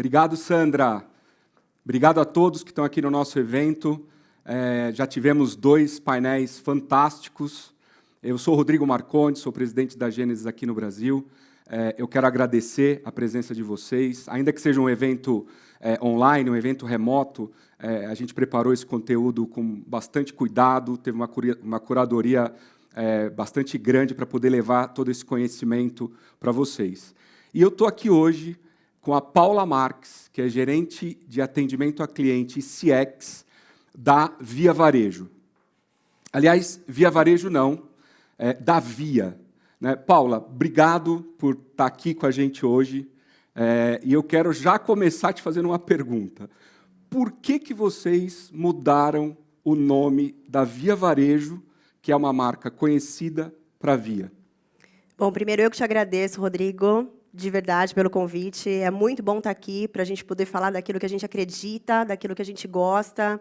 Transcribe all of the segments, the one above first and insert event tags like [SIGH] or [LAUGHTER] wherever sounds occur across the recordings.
Obrigado, Sandra. Obrigado a todos que estão aqui no nosso evento. É, já tivemos dois painéis fantásticos. Eu sou Rodrigo Marcondes, sou presidente da Gênesis aqui no Brasil. É, eu quero agradecer a presença de vocês. Ainda que seja um evento é, online, um evento remoto, é, a gente preparou esse conteúdo com bastante cuidado, teve uma, uma curadoria é, bastante grande para poder levar todo esse conhecimento para vocês. E eu estou aqui hoje com a Paula Marques, que é gerente de atendimento a cliente CX da Via Varejo. Aliás, Via Varejo não, é, da Via. Né? Paula, obrigado por estar tá aqui com a gente hoje. É, e eu quero já começar te fazendo uma pergunta. Por que, que vocês mudaram o nome da Via Varejo, que é uma marca conhecida, para Via? Bom, primeiro eu que te agradeço, Rodrigo, de verdade, pelo convite. É muito bom estar aqui para a gente poder falar daquilo que a gente acredita, daquilo que a gente gosta.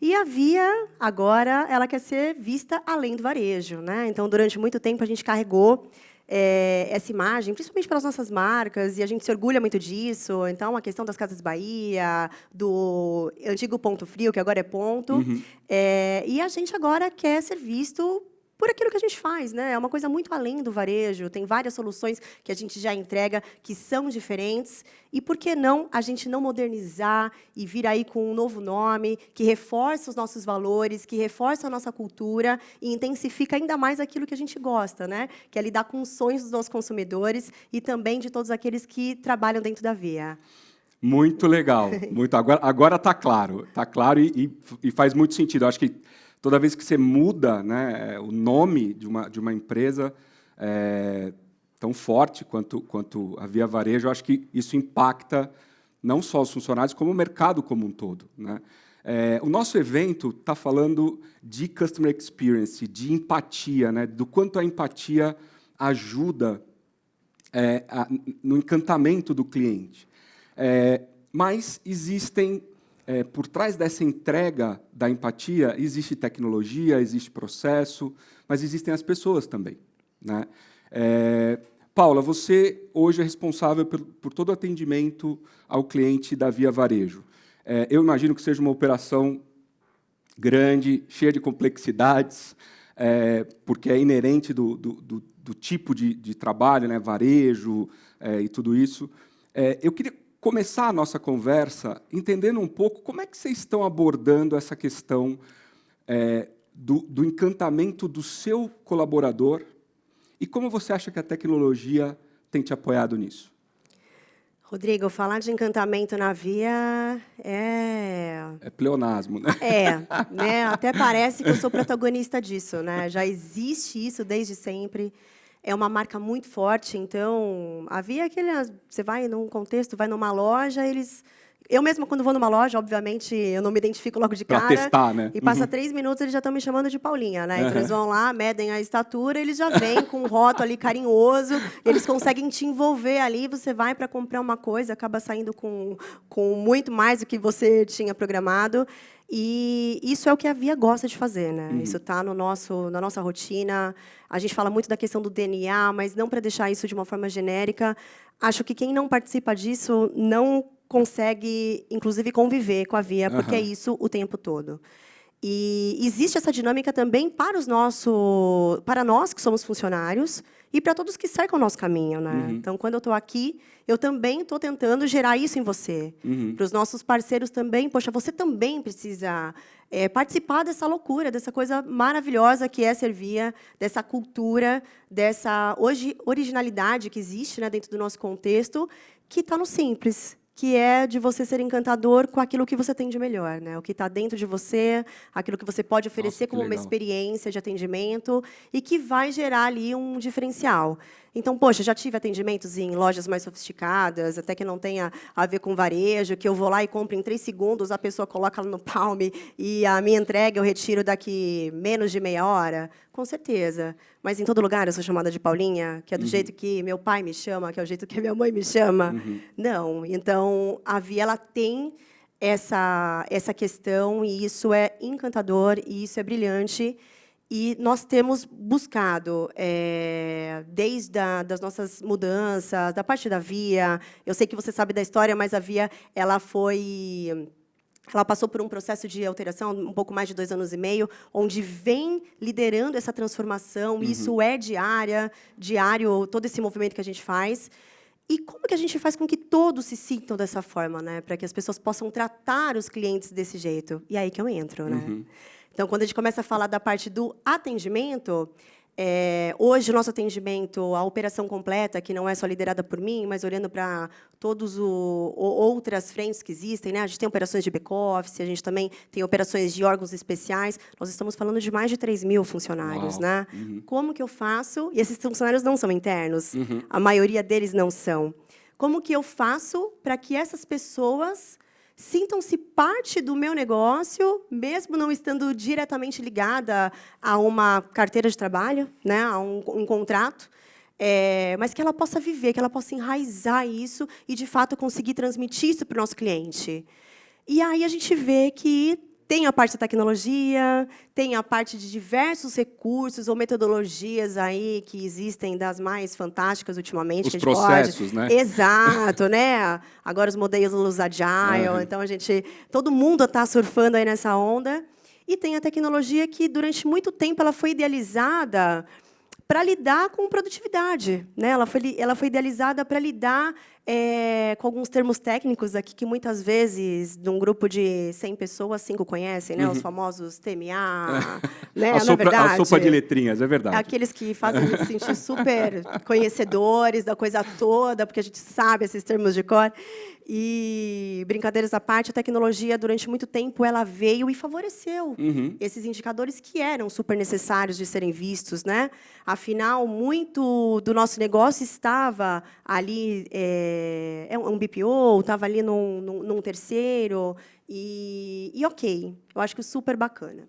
E a Via, agora, ela quer ser vista além do varejo. Né? Então, durante muito tempo, a gente carregou é, essa imagem, principalmente pelas nossas marcas, e a gente se orgulha muito disso. Então, a questão das Casas Bahia, do antigo Ponto Frio, que agora é Ponto. Uhum. É, e a gente agora quer ser visto por aquilo que a gente faz, né? É uma coisa muito além do varejo. Tem várias soluções que a gente já entrega que são diferentes. E por que não a gente não modernizar e vir aí com um novo nome que reforça os nossos valores, que reforça a nossa cultura e intensifica ainda mais aquilo que a gente gosta, né? Que é lidar com os sonhos dos nossos consumidores e também de todos aqueles que trabalham dentro da Via. Muito legal, muito. Agora, agora está claro, está claro e, e, e faz muito sentido. Eu acho que toda vez que você muda né, o nome de uma, de uma empresa é, tão forte quanto, quanto a Via Varejo, eu acho que isso impacta não só os funcionários, como o mercado como um todo. Né? É, o nosso evento está falando de Customer Experience, de empatia, né, do quanto a empatia ajuda é, a, no encantamento do cliente. É, mas existem é, por trás dessa entrega da empatia, existe tecnologia, existe processo, mas existem as pessoas também. Né? É, Paula, você hoje é responsável por, por, todo o atendimento ao cliente da Via Varejo. É, eu imagino que seja uma operação grande, cheia de complexidades, é, porque é inerente do, do, do, do tipo de, de, trabalho, né, varejo é, e tudo isso. É, eu queria começar a nossa conversa entendendo um pouco como é que vocês estão abordando essa questão é, do, do encantamento do seu colaborador e como você acha que a tecnologia tem te apoiado nisso? Rodrigo, falar de encantamento na via é... É pleonasmo, né? É, né? até parece que eu sou protagonista disso. Né? Já existe isso desde sempre é uma marca muito forte, então havia aquele, você vai num contexto, vai numa loja, eles eu mesma, quando vou numa loja, obviamente, eu não me identifico logo de cara. Pra testar, né? E passa uhum. três minutos, eles já estão me chamando de Paulinha, né? Então, eles vão lá, medem a estatura, eles já vêm com um rótulo ali carinhoso, eles conseguem te envolver ali, você vai para comprar uma coisa, acaba saindo com, com muito mais do que você tinha programado. E isso é o que a Via gosta de fazer, né? Uhum. Isso está no nosso, na nossa rotina. A gente fala muito da questão do DNA, mas não para deixar isso de uma forma genérica. Acho que quem não participa disso não consegue, inclusive, conviver com a Via, porque uhum. é isso o tempo todo. E existe essa dinâmica também para os nosso, para nós que somos funcionários e para todos que cercam o nosso caminho, né? Uhum. Então, quando eu estou aqui, eu também estou tentando gerar isso em você. Uhum. Para os nossos parceiros também, poxa, você também precisa é, participar dessa loucura, dessa coisa maravilhosa que é Servia, dessa cultura, dessa hoje originalidade que existe né, dentro do nosso contexto, que está no simples que é de você ser encantador com aquilo que você tem de melhor, né? O que está dentro de você, aquilo que você pode oferecer Nossa, como legal. uma experiência de atendimento e que vai gerar ali um diferencial. Então, poxa, já tive atendimentos em lojas mais sofisticadas, até que não tenha a ver com varejo, que eu vou lá e compro em três segundos, a pessoa coloca no palme e a minha entrega eu retiro daqui menos de meia hora. Com certeza. Mas em todo lugar eu sou chamada de Paulinha, que é do uhum. jeito que meu pai me chama, que é o jeito que minha mãe me chama. Uhum. Não. Então, a Via ela tem essa, essa questão, e isso é encantador, e isso é brilhante. E nós temos buscado, é, desde a, das nossas mudanças, da parte da Via, eu sei que você sabe da história, mas a Via ela foi ela passou por um processo de alteração, um pouco mais de dois anos e meio, onde vem liderando essa transformação. Uhum. Isso é diária, diário, todo esse movimento que a gente faz. E como que a gente faz com que todos se sintam dessa forma, né? Para que as pessoas possam tratar os clientes desse jeito. E aí que eu entro, né? Uhum. Então, quando a gente começa a falar da parte do atendimento, é, hoje, o nosso atendimento, a operação completa, que não é só liderada por mim, mas olhando para todas outras frentes que existem, né? a gente tem operações de back-office, a gente também tem operações de órgãos especiais, nós estamos falando de mais de 3 mil funcionários. Né? Uhum. Como que eu faço? E esses funcionários não são internos, uhum. a maioria deles não são. Como que eu faço para que essas pessoas sintam-se parte do meu negócio, mesmo não estando diretamente ligada a uma carteira de trabalho, né, a um, um contrato, é, mas que ela possa viver, que ela possa enraizar isso e, de fato, conseguir transmitir isso para o nosso cliente. E aí a gente vê que tem a parte da tecnologia, tem a parte de diversos recursos ou metodologias aí que existem das mais fantásticas ultimamente. Os processos, pode... né? Exato, né? Agora os modelos agile, uhum. então a gente, todo mundo está surfando aí nessa onda. E tem a tecnologia que durante muito tempo ela foi idealizada para lidar com produtividade. Né? Ela, foi, ela foi idealizada para lidar é, com alguns termos técnicos aqui que muitas vezes, de um grupo de 100 pessoas, cinco conhecem, né? Uhum. os famosos TMA. [LAUGHS] né? a, sopa, verdade, a sopa de letrinhas, é verdade. Aqueles que fazem a gente sentir super [LAUGHS] conhecedores da coisa toda, porque a gente sabe esses termos de cor. E, brincadeiras à parte, a tecnologia, durante muito tempo, ela veio e favoreceu uhum. esses indicadores que eram super necessários de serem vistos. Né? Afinal, muito do nosso negócio estava ali, é, é um BPO, estava ali num, num, num terceiro, e, e ok, eu acho que super bacana.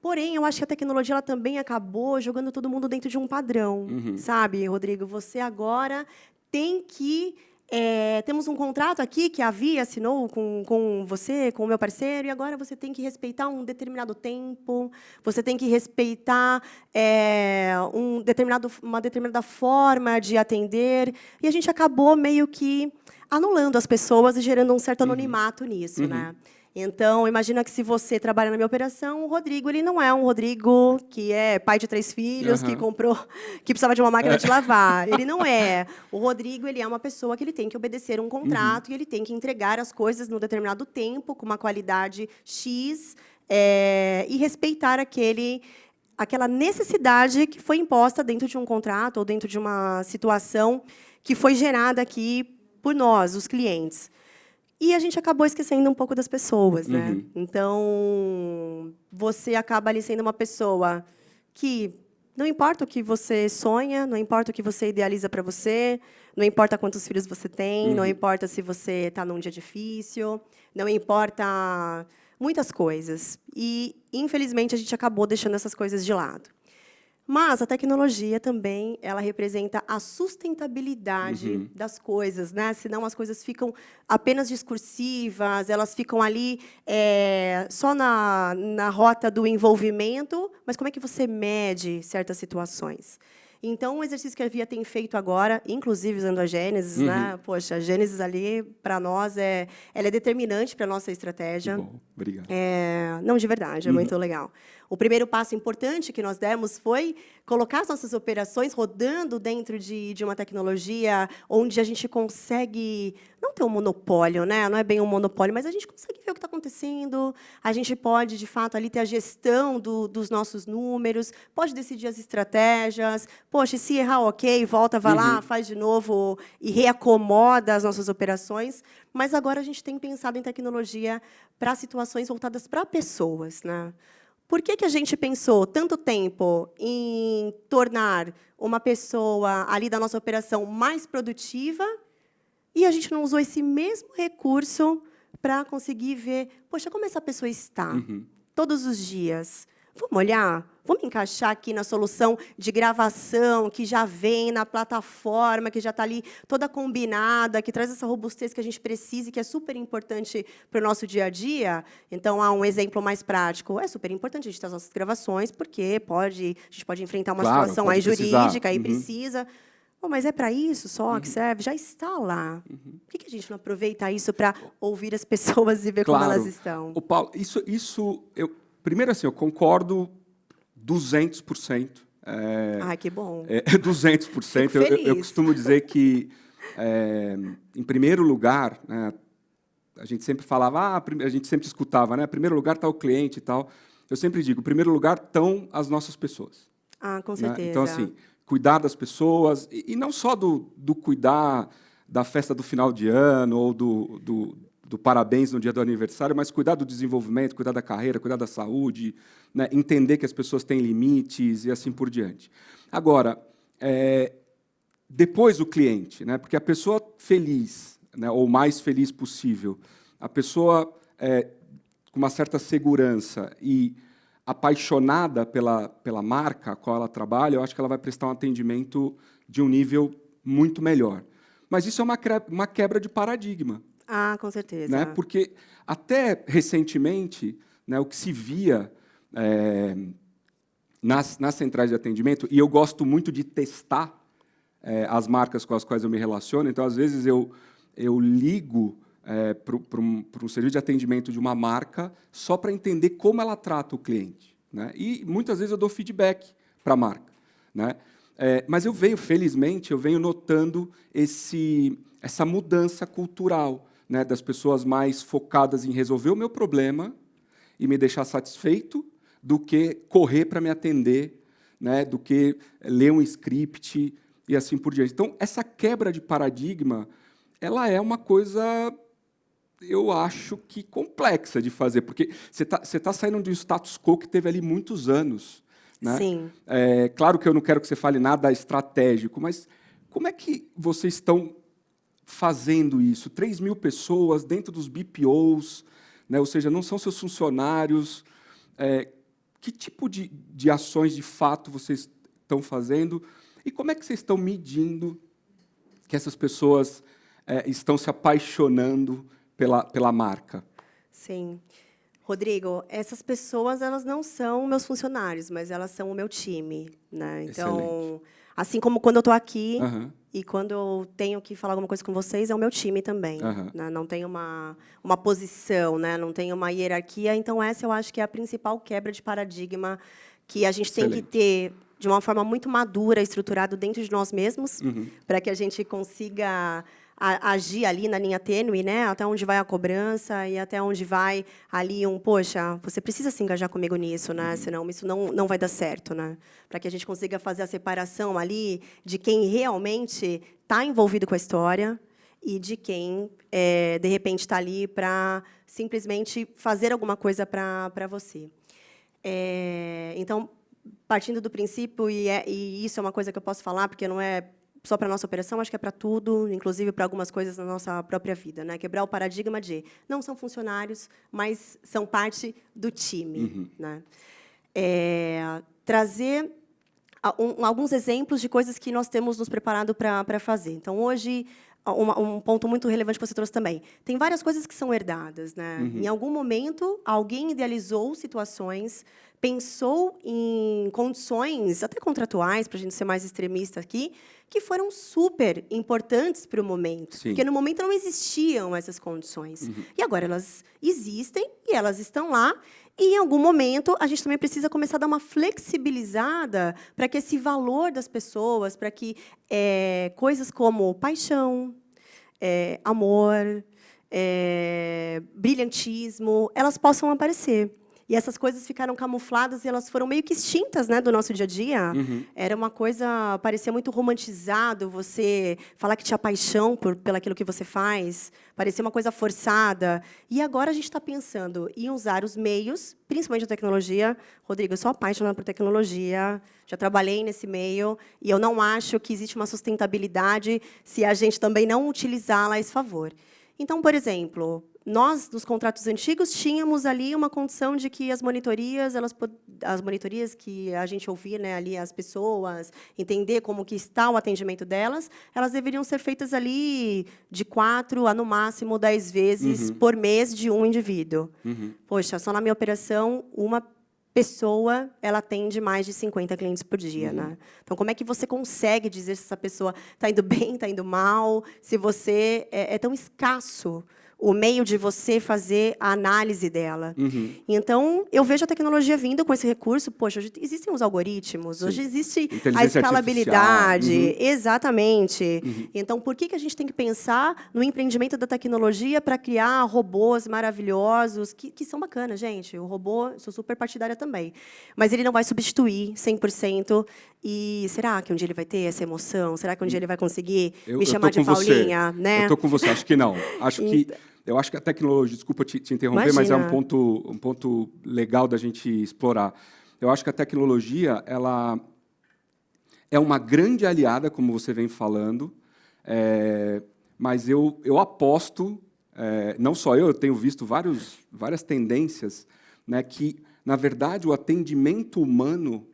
Porém, eu acho que a tecnologia ela também acabou jogando todo mundo dentro de um padrão, uhum. sabe, Rodrigo? Você agora tem que é, temos um contrato aqui que a Via assinou com, com você, com o meu parceiro, e agora você tem que respeitar um determinado tempo, você tem que respeitar é, um determinado, uma determinada forma de atender. E a gente acabou meio que anulando as pessoas e gerando um certo uhum. anonimato uhum. nisso. Uhum. Né? Então, imagina que se você trabalha na minha operação, o Rodrigo ele não é um Rodrigo que é pai de três filhos, uhum. que comprou, que precisava de uma máquina de lavar. Ele não [LAUGHS] é. O Rodrigo ele é uma pessoa que ele tem que obedecer um contrato uhum. e ele tem que entregar as coisas num determinado tempo, com uma qualidade X, é, e respeitar aquele aquela necessidade que foi imposta dentro de um contrato ou dentro de uma situação que foi gerada aqui por nós, os clientes. E a gente acabou esquecendo um pouco das pessoas, né? Uhum. Então, você acaba ali sendo uma pessoa que não importa o que você sonha, não importa o que você idealiza para você, não importa quantos filhos você tem, uhum. não importa se você está num dia difícil, não importa muitas coisas. E, infelizmente, a gente acabou deixando essas coisas de lado. Mas a tecnologia também ela representa a sustentabilidade uhum. das coisas, né? Senão as coisas ficam apenas discursivas, elas ficam ali é, só na, na rota do envolvimento. Mas como é que você mede certas situações? Então, o exercício que a Via tem feito agora, inclusive usando a Gênesis, né? uhum. né? Poxa, a Gênesis ali, para nós, é, ela é determinante para a nossa estratégia. bom, obrigado. É, não, de verdade, é uhum. muito legal. O primeiro passo importante que nós demos foi colocar as nossas operações rodando dentro de, de uma tecnologia onde a gente consegue ter um monopólio, né? não é bem um monopólio, mas a gente consegue ver o que está acontecendo, a gente pode, de fato, ali ter a gestão do, dos nossos números, pode decidir as estratégias, poxa, se errar, ok, volta, vai uhum. lá, faz de novo e reacomoda as nossas operações, mas agora a gente tem pensado em tecnologia para situações voltadas para pessoas. Né? Por que, que a gente pensou tanto tempo em tornar uma pessoa ali da nossa operação mais produtiva e a gente não usou esse mesmo recurso para conseguir ver, poxa, como essa pessoa está uhum. todos os dias? vamos olhar? Vamos encaixar aqui na solução de gravação, que já vem na plataforma, que já está ali toda combinada, que traz essa robustez que a gente precisa e que é super importante para o nosso dia a dia. Então, há um exemplo mais prático. É super importante a gente ter as nossas gravações, porque pode, a gente pode enfrentar uma Claro, situação aí jurídica, precisar. aí Uhum. precisa. Pô, mas é para isso só Uhum. que serve? Já está lá. Por que, a gente não aproveita isso para ouvir as pessoas e ver como Claro. elas estão? O Paulo, isso, isso eu, primeiro assim, eu concordo 200%. É, Ai, que bom. é, [LAUGHS] 200%. Fico Eu, eu, eu costumo dizer que, é, em primeiro lugar, né, a gente sempre falava, ah, a gente sempre escutava, né, em primeiro lugar está o cliente e tal. Eu sempre digo, em primeiro lugar estão as nossas pessoas. Ah, com né? certeza. Então, assim, cuidar das pessoas, e, e não só do, do cuidar da festa do final de ano ou do, do, do parabéns no dia do aniversário, mas cuidar do desenvolvimento, cuidar da carreira, cuidar da saúde, né? entender que as pessoas têm limites e assim por diante. Agora, é, depois o cliente, né? porque a pessoa feliz, né? ou mais feliz possível, a pessoa é, com uma certa segurança e apaixonada pela, pela marca a qual ela trabalha, eu acho que ela vai prestar um atendimento de um nível muito melhor. Mas isso é uma, uma quebra de paradigma, Ah, com certeza. né? porque até recentemente, né, o que se via é, nas, nas centrais de atendimento, e eu gosto muito de testar é, as marcas com as quais eu me relaciono, então, às vezes, eu, eu ligo é, para um, serviço de atendimento de uma marca só para entender como ela trata o cliente. Né? E, muitas vezes, eu dou feedback para a marca. Né? É, mas eu venho, felizmente, eu venho notando esse, essa mudança cultural né, das pessoas mais focadas em resolver o meu problema e me deixar satisfeito do que correr para me atender, né, do que ler um script e assim por diante. Então, essa quebra de paradigma, ela é uma coisa, eu acho que complexa de fazer, porque você está tá saindo de um status quo que teve ali muitos anos. Né? Sim. É, claro que eu não quero que você fale nada estratégico, mas como é que vocês estão fazendo isso? 3 mil pessoas dentro dos BPOs, né? ou seja, não são seus funcionários. É, que tipo de, de ações, de fato, vocês estão fazendo? E como é que vocês estão medindo que essas pessoas é, estão se apaixonando pela, pela marca? Sim. Rodrigo, essas pessoas elas não são meus funcionários, mas elas são o meu time, né? Então, Excelente. assim como quando eu estou aqui Aham. e quando eu tenho que falar alguma coisa com vocês, é o meu time também. Aham. né? Não tem uma, uma posição, né? não tem uma hierarquia. Então, essa eu acho que é a principal quebra de paradigma que a gente tem Excelente. que ter de uma forma muito madura, estruturado dentro de nós mesmos, Uhum. para que a gente consiga a- agir ali na linha tênue, né? Até onde vai a cobrança e até onde vai ali um, poxa, você precisa se engajar comigo nisso, né? Senão isso não, não vai dar certo, né? Para que a gente consiga fazer a separação ali de quem realmente está envolvido com a história e de quem, é, de repente, está ali para simplesmente fazer alguma coisa para você. É, então, partindo do princípio, e, é- e isso é uma coisa que eu posso falar, porque não é só para a nossa operação, acho que é para tudo, inclusive para algumas coisas na nossa própria vida. Né? Quebrar o paradigma de não são funcionários, mas são parte do time. Né? É, trazer alguns exemplos de coisas que nós temos nos preparado para fazer. Então, hoje, uma- um ponto muito relevante que você trouxe também. Tem várias coisas que são herdadas. Né? Em algum momento, alguém idealizou situações, pensou em condições, até contratuais, para a gente ser mais extremista aqui, que foram super importantes para o momento. Sim. Porque no momento não existiam essas condições. E agora elas existem e elas estão lá. E em algum momento a gente também precisa começar a dar uma flexibilizada para que esse valor das pessoas, para que eh, coisas como paixão, eh, amor, eh, brilhantismo, elas possam aparecer. E essas coisas ficaram camufladas e elas foram meio que extintas né, do nosso dia a dia. Era uma coisa, parecia muito romantizado você falar que tinha paixão por pelo aquilo que você faz, parecia uma coisa forçada. E agora a gente está pensando em usar os meios, principalmente a tecnologia. Rodrigo, eu sou apaixonada por tecnologia, já trabalhei nesse meio, e eu não acho que existe uma sustentabilidade se a gente também não utilizá-la a esse favor. Então, por exemplo, nós, nos contratos antigos, tínhamos ali uma condição de que as monitorias, elas, as monitorias que a gente ouvir né, ali as pessoas, entender como que está o atendimento delas, elas deveriam ser feitas ali de quatro a, no máximo, dez vezes uhum. por mês de um indivíduo. Uhum. Poxa, só na minha operação, uma pessoa ela atende mais de 50 clientes por dia. Uhum. Né? Então, como é que você consegue dizer se essa pessoa está indo bem, está indo mal, se você é, é tão escasso o meio de você fazer a análise dela. Uhum. Então, eu vejo a tecnologia vindo com esse recurso. Poxa, hoje existem os algoritmos, Sim. hoje existe a escalabilidade. Uhum. Exatamente. Uhum. Então, por que, que a gente tem que pensar no empreendimento da tecnologia para criar robôs maravilhosos, que, que são bacanas, gente. O robô, sou super partidária também. Mas ele não vai substituir 100%. E será que um dia ele vai ter essa emoção? Será que um dia ele vai conseguir eu, me chamar de Paulinha? Né? Eu estou com você, acho que não. Acho que então, eu acho que a tecnologia, desculpa te, te interromper, Imagina. mas é um ponto, um ponto legal da gente explorar. Eu acho que a tecnologia ela é uma grande aliada, como você vem falando, é, mas eu, eu aposto, é, não só eu, eu tenho visto vários, várias tendências, né, que, na verdade, o atendimento humano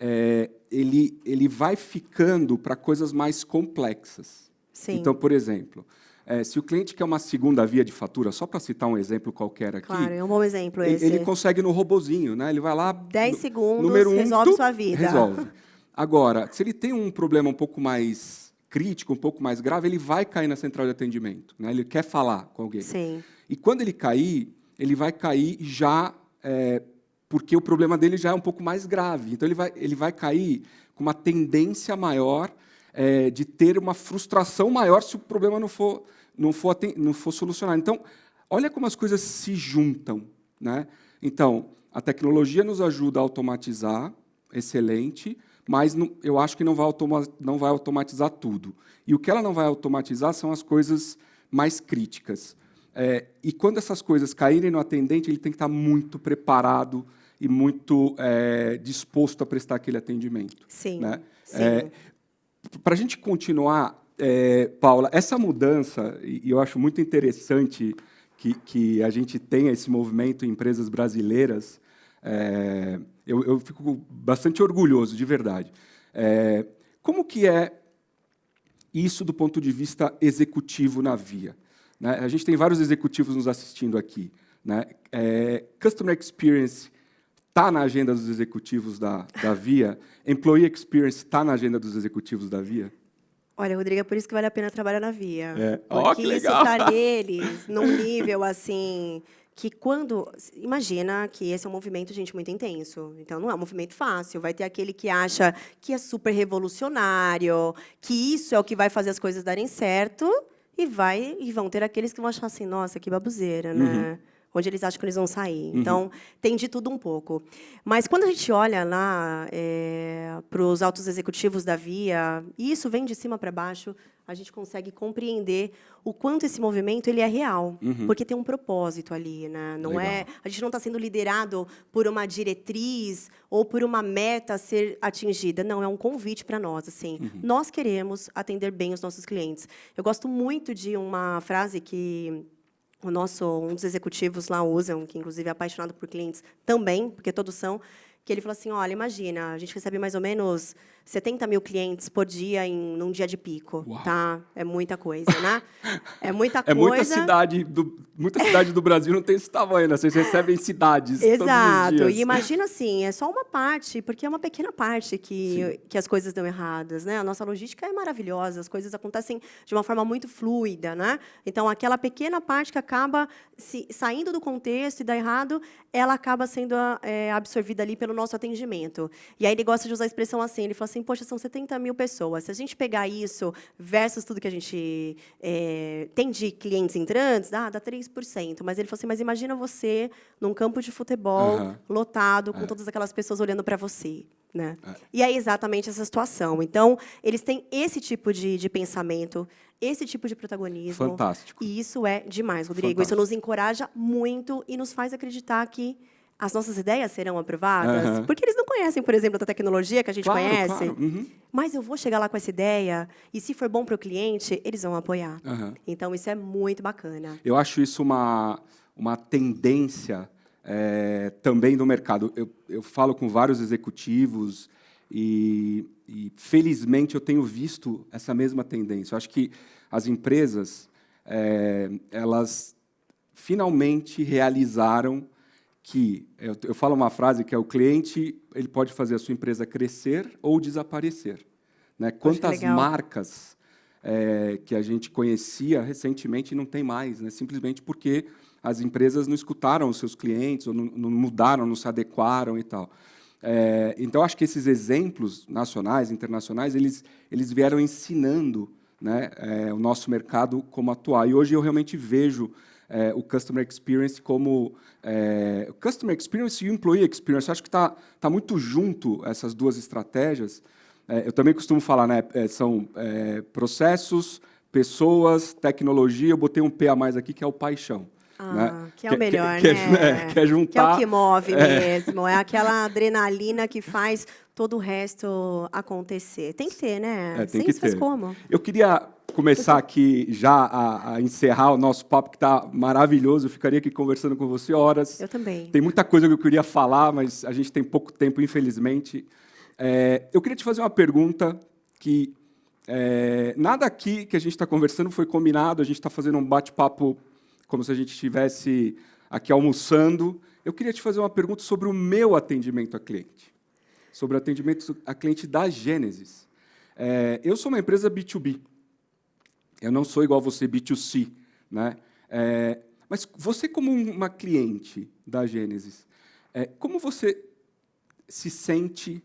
é, ele, ele vai ficando para coisas mais complexas. Sim. Então, por exemplo, é, se o cliente quer uma segunda via de fatura, só para citar um exemplo qualquer aqui. Claro, é um bom exemplo esse. Ele consegue no robozinho, né? Ele vai lá. 10 segundos, número um, resolve sua vida. Resolve. [LAUGHS] Agora, se ele tem um problema um pouco mais crítico, um pouco mais grave, ele vai cair na central de atendimento. Né? Ele quer falar com alguém. Sim. E quando ele cair, ele vai cair já é, porque o problema dele já é um pouco mais grave. Então ele vai, ele vai cair com uma tendência maior é, de ter uma frustração maior se o problema não for, não for, não for solucionado. Então, olha como as coisas se juntam. Né? Então, a tecnologia nos ajuda a automatizar, excelente, mas não, eu acho que não vai, não vai automatizar tudo. E o que ela não vai automatizar são as coisas mais críticas. É, e quando essas coisas caírem no atendente, ele tem que estar muito preparado e muito é, disposto a prestar aquele atendimento. Sim. Né? sim. É, para a gente continuar, é, Paula, essa mudança, e eu acho muito interessante que, que a gente tenha esse movimento em empresas brasileiras, é, eu, eu, fico bastante orgulhoso, de verdade. É, como que é isso do ponto de vista executivo na Via? Né? A gente tem vários executivos nos assistindo aqui. Né? É, Customer Experience está na agenda dos executivos da, da Via? Employee Experience está na agenda dos executivos da Via? Olha, Rodrigo, é por isso que vale a pena trabalhar na Via. É. Porque oh, isso está [LAUGHS] neles, num nível assim que quando imagina que esse é um movimento gente muito intenso então não é um movimento fácil vai ter aquele que acha que é super revolucionário que isso é o que vai fazer as coisas darem certo e vai e vão ter aqueles que vão achar assim nossa que babuzeira né uhum onde eles acham que eles vão sair. Uhum. Então, tem de tudo um pouco. Mas quando a gente olha lá é, para os altos executivos da Via, e isso vem de cima para baixo, a gente consegue compreender o quanto esse movimento ele é real, uhum. porque tem um propósito ali, né? Não Legal. é, a gente não está sendo liderado por uma diretriz ou por uma meta a ser atingida. Não, é um convite para nós, assim. Uhum. Nós queremos atender bem os nossos clientes. Eu gosto muito de uma frase que o nosso um dos executivos lá usam, que inclusive é apaixonado por clientes também, porque todos são, que ele falou assim, olha, imagina, a gente recebe mais ou menos 70 mil clientes por dia em num dia de pico, Uau. tá? É muita coisa, né? É muita coisa. É muita cidade do muita cidade do Brasil não tem esse tamanho, né? Vocês recebem cidades Exato. E imagina assim, é só uma parte, porque é uma pequena parte que que as coisas dão erradas, né? A nossa logística é maravilhosa, as coisas acontecem de uma forma muito fluida, né? Então aquela pequena parte que acaba se, saindo do contexto e dá errado, ela acaba sendo é, absorvida ali pelo nosso atendimento. E aí ele gosta de usar a expressão assim, ele fala assim, poxa, são 70 mil pessoas. Se a gente pegar isso versus tudo que a gente é, tem de clientes entrantes, dá, dá 3%. Mas ele falou assim, mas imagina você num campo de futebol uhum. lotado, com é. todas aquelas pessoas olhando para você. Né? É. E é exatamente essa situação. Então, eles têm esse tipo de, de pensamento, esse tipo de protagonismo. Fantástico. E isso é demais, Rodrigo. Fantástico. Isso nos encoraja muito e nos faz acreditar que as nossas ideias serão aprovadas? Uhum. Porque eles não conhecem, por exemplo, a tecnologia que a gente claro, conhece. Claro. Uhum. Mas eu vou chegar lá com essa ideia e, se for bom para o cliente, eles vão apoiar. Uhum. Então, isso é muito bacana. Eu acho isso uma, uma tendência é, também do mercado. Eu, eu falo com vários executivos e, e, felizmente, eu tenho visto essa mesma tendência. Eu acho que as empresas, é, elas finalmente realizaram que eu, eu, falo uma frase que é o cliente ele pode fazer a sua empresa crescer ou desaparecer. Né? Quantas marcas é, que a gente conhecia recentemente não tem mais, né? simplesmente porque as empresas não escutaram os seus clientes, ou não, não mudaram, não se adequaram e tal. É, então, acho que esses exemplos nacionais, internacionais, eles, eles vieram ensinando né, é, o nosso mercado como atuar. E hoje eu realmente vejo é, o Customer Experience como... É, Customer Experience e o Employee Experience. Acho que está tá muito junto essas duas estratégias. É, eu também costumo falar, né, é, são é, processos, pessoas, tecnologia. Eu botei um P a mais aqui, que é o paixão. Ah, né? Que é o melhor, que, né? Que é, juntar... Que é o que move é. mesmo. É aquela adrenalina que faz todo o resto acontecer. Tem que ter, né? É, tem Sem que isso ter. faz como? Eu queria começar aqui já a, a, encerrar o nosso papo, que está maravilhoso. Eu ficaria aqui conversando com você horas. Eu também. Tem muita coisa que eu queria falar, mas a gente tem pouco tempo, infelizmente. É, eu queria te fazer uma pergunta que é, nada aqui que a gente está conversando foi combinado, a gente está fazendo um bate-papo como se a gente estivesse aqui almoçando. Eu queria te fazer uma pergunta sobre o meu atendimento a cliente, sobre o atendimento a cliente da Gênesis. É, eu sou uma empresa B2B, eu não sou igual você B2C, né? É, mas você como uma cliente da Gênesis, é, como você se sente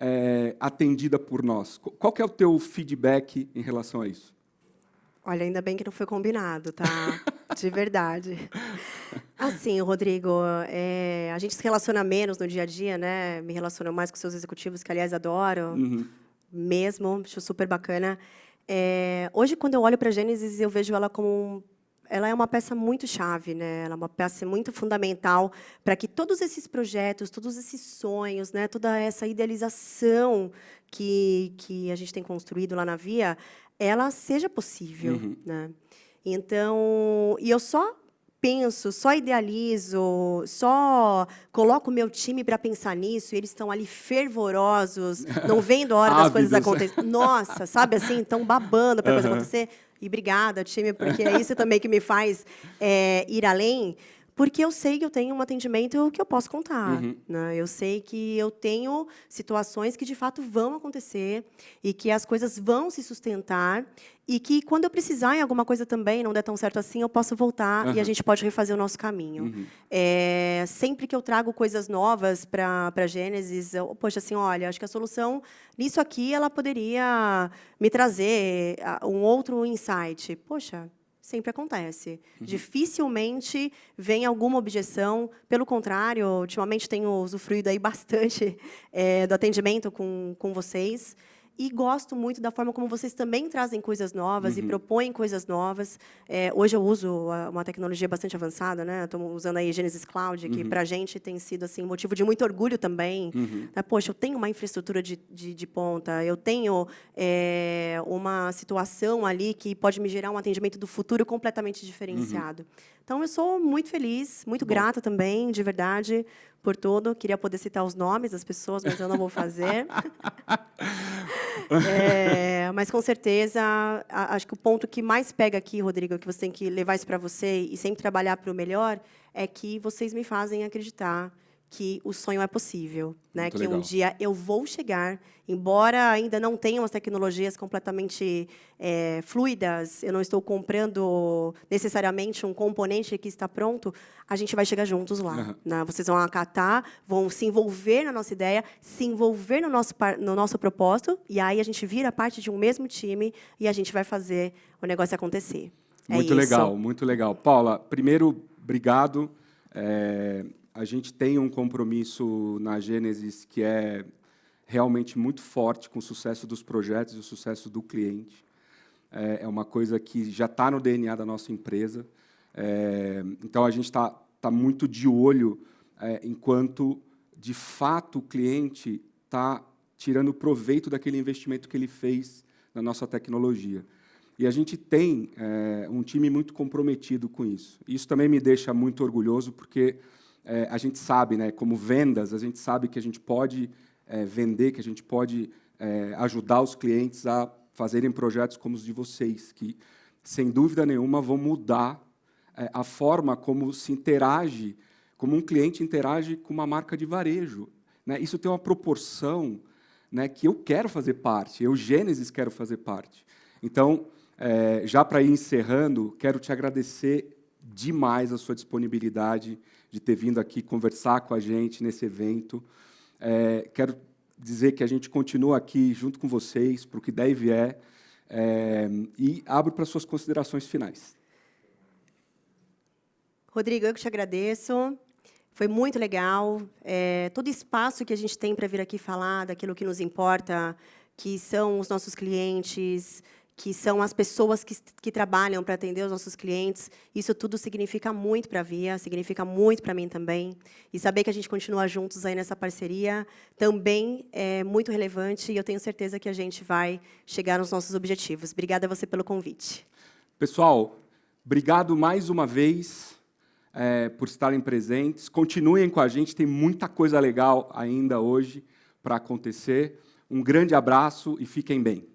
é, atendida por nós? Qual é o teu feedback em relação a isso? Olha, ainda bem que não foi combinado, tá? De verdade. [LAUGHS] Assim, Rodrigo, é, a gente se relaciona menos no dia a dia, né? Me relaciono mais com seus executivos, que, aliás, adoro. Uhum. Mesmo, acho super bacana. É, hoje, quando eu olho para a Gênesis, eu vejo ela como ela é uma peça muito chave, né? Ela é uma peça muito fundamental para que todos esses projetos, todos esses sonhos, né? Toda essa idealização que que a gente tem construído lá na Via, ela seja possível, uhum. né? Então, e eu só penso, só idealizo, só coloco o meu time para pensar nisso, e eles estão ali fervorosos, não vendo a hora das coisas acontecerem. Nossa, sabe assim, estão babando para a coisa acontecer. E obrigada, time, porque é isso também que me faz é, ir além porque eu sei que eu tenho um atendimento que eu posso contar. Uhum. Né? Eu sei que eu tenho situações que, de fato, vão acontecer e que as coisas vão se sustentar e que, quando eu precisar em alguma coisa também, não der tão certo assim, eu posso voltar uhum. e a gente pode refazer o nosso caminho. Uhum. É, sempre que eu trago coisas novas para a Gênesis, eu, poxa, assim, olha, acho que a solução nisso aqui, ela poderia me trazer um outro insight. Poxa, sempre acontece. Uhum. Dificilmente vem alguma objeção. Pelo contrário, ultimamente tenho usufruído aí bastante é, [LAUGHS] do atendimento com, com vocês e gosto muito da forma como vocês também trazem coisas novas uhum. e propõem coisas novas. É, hoje eu uso uma tecnologia bastante avançada, né? Estou usando aí Genesis Cloud, que uhum. para a gente tem sido assim motivo de muito orgulho também. Uhum. Né? Poxa, eu tenho uma infraestrutura de, de, de ponta, eu tenho é, uma situação ali que pode me gerar um atendimento do futuro completamente diferenciado. Uhum. Então, eu sou muito feliz, muito Bom. grata também, de verdade, por tudo. Queria poder citar os nomes das pessoas, mas eu não vou fazer. [LAUGHS] é, mas, com certeza, acho que o ponto que mais pega aqui, Rodrigo, que você tem que levar isso para você e sempre trabalhar para o melhor, é que vocês me fazem acreditar que o sonho é possível, né? Muito que legal. um dia eu vou chegar, embora ainda não tenham as tecnologias completamente é, fluidas, eu não estou comprando necessariamente um componente que está pronto, a gente vai chegar juntos lá. Uhum. Né? Vocês vão acatar, vão se envolver na nossa ideia, se envolver no nosso, no nosso propósito, e aí a gente vira parte de um mesmo time e a gente vai fazer o negócio acontecer. É muito é legal, muito legal. Paula, primeiro, obrigado. É, a gente tem um compromisso na Gênesis que é realmente muito forte com o sucesso dos projetos e o sucesso do cliente. É, é uma coisa que já está no DNA da nossa empresa. É, então, a gente está tá muito de olho é, enquanto, de fato, o cliente está tirando proveito daquele investimento que ele fez na nossa tecnologia. E a gente tem é, um time muito comprometido com isso. Isso também me deixa muito orgulhoso, porque é, a gente sabe, né, como vendas, a gente sabe que a gente pode é, vender, que a gente pode é, ajudar os clientes a fazerem projetos como os de vocês, que, sem dúvida nenhuma, vão mudar é, a forma como se interage, como um cliente interage com uma marca de varejo. Né? Isso tem uma proporção né, que eu quero fazer parte, eu, Gênesis, quero fazer parte. Então, é, já para ir encerrando, quero te agradecer demais a sua disponibilidade de ter vindo aqui conversar com a gente nesse evento. É, quero dizer que a gente continua aqui junto com vocês para o que der e vier é, e abro para suas considerações finais. Rodrigo, eu que te agradeço. Foi muito legal. É, todo espaço que a gente tem para vir aqui falar daquilo que nos importa, que são os nossos clientes, que são as pessoas que, que trabalham para atender os nossos clientes. Isso tudo significa muito para a Via, significa muito para mim também. E saber que a gente continua juntos aí nessa parceria também é muito relevante e eu tenho certeza que a gente vai chegar nos nossos objetivos. Obrigada a você pelo convite. Pessoal, obrigado mais uma vez é, por estarem presentes. Continuem com a gente, tem muita coisa legal ainda hoje para acontecer. Um grande abraço e fiquem bem.